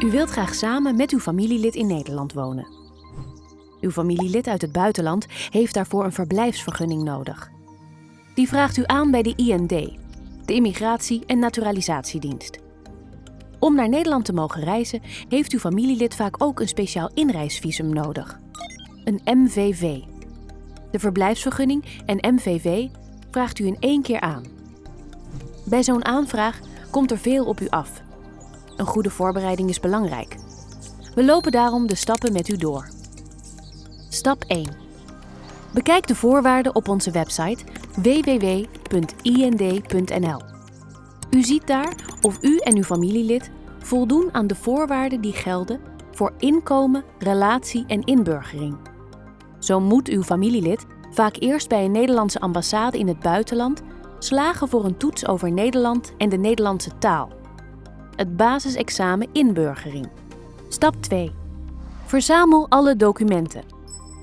U wilt graag samen met uw familielid in Nederland wonen. Uw familielid uit het buitenland heeft daarvoor een verblijfsvergunning nodig. Die vraagt u aan bij de IND, de Immigratie- en Naturalisatiedienst. Om naar Nederland te mogen reizen heeft uw familielid vaak ook een speciaal inreisvisum nodig. Een MVV. De verblijfsvergunning en MVV vraagt u in één keer aan. Bij zo'n aanvraag komt er veel op u af. Een goede voorbereiding is belangrijk. We lopen daarom de stappen met u door. Stap 1. Bekijk de voorwaarden op onze website www.ind.nl. U ziet daar of u en uw familielid voldoen aan de voorwaarden die gelden voor inkomen, relatie en inburgering. Zo moet uw familielid vaak eerst bij een Nederlandse ambassade in het buitenland slagen voor een toets over Nederland en de Nederlandse taal. Het basisexamen inburgering. Stap 2. Verzamel alle documenten.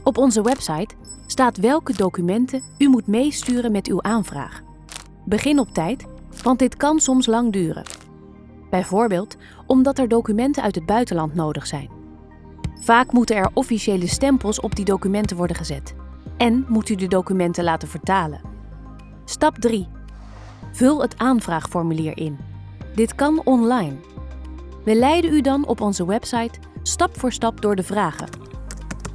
Op onze website staat welke documenten u moet meesturen met uw aanvraag. Begin op tijd, want dit kan soms lang duren. Bijvoorbeeld omdat er documenten uit het buitenland nodig zijn. Vaak moeten er officiële stempels op die documenten worden gezet. En moet u de documenten laten vertalen. Stap 3. Vul het aanvraagformulier in. Dit kan online. We leiden u dan op onze website stap voor stap door de vragen.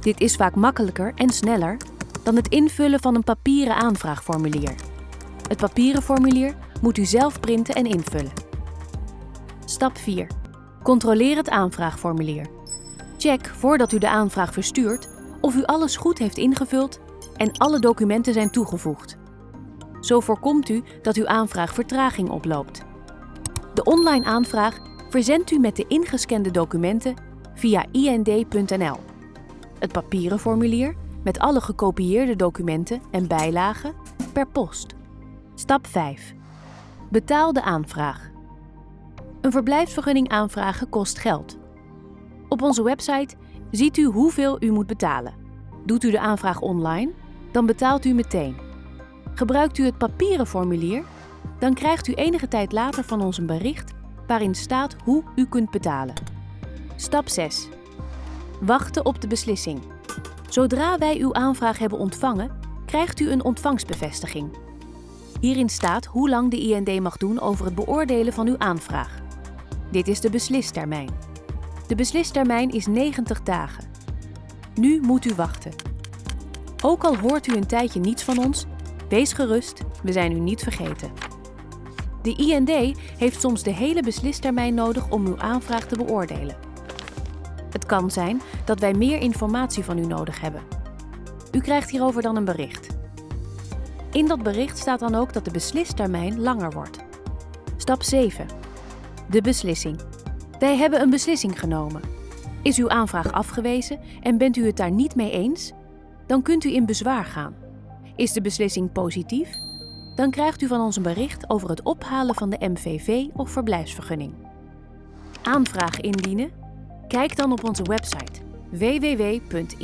Dit is vaak makkelijker en sneller dan het invullen van een papieren aanvraagformulier. Het papieren formulier moet u zelf printen en invullen. Stap 4. Controleer het aanvraagformulier. Check voordat u de aanvraag verstuurt of u alles goed heeft ingevuld en alle documenten zijn toegevoegd. Zo voorkomt u dat uw aanvraag vertraging oploopt. De online aanvraag verzendt u met de ingescande documenten via ind.nl. Het papieren formulier met alle gekopieerde documenten en bijlagen per post. Stap 5. Betaal de aanvraag. Een verblijfsvergunning aanvragen kost geld. Op onze website ziet u hoeveel u moet betalen. Doet u de aanvraag online, dan betaalt u meteen. Gebruikt u het papieren formulier, dan krijgt u enige tijd later van ons een bericht waarin staat hoe u kunt betalen. Stap 6. Wachten op de beslissing. Zodra wij uw aanvraag hebben ontvangen, krijgt u een ontvangstbevestiging. Hierin staat hoe lang de IND mag doen over het beoordelen van uw aanvraag. Dit is de beslistermijn. De beslistermijn is 90 dagen. Nu moet u wachten. Ook al hoort u een tijdje niets van ons, wees gerust, we zijn u niet vergeten. De IND heeft soms de hele beslistermijn nodig om uw aanvraag te beoordelen. Het kan zijn dat wij meer informatie van u nodig hebben. U krijgt hierover dan een bericht. In dat bericht staat dan ook dat de beslistermijn langer wordt. Stap 7. De beslissing. Wij hebben een beslissing genomen. Is uw aanvraag afgewezen en bent u het daar niet mee eens? Dan kunt u in bezwaar gaan. Is de beslissing positief? Dan krijgt u van ons een bericht over het ophalen van de MVV of verblijfsvergunning. Aanvraag indienen? Kijk dan op onze website www.ind.nl.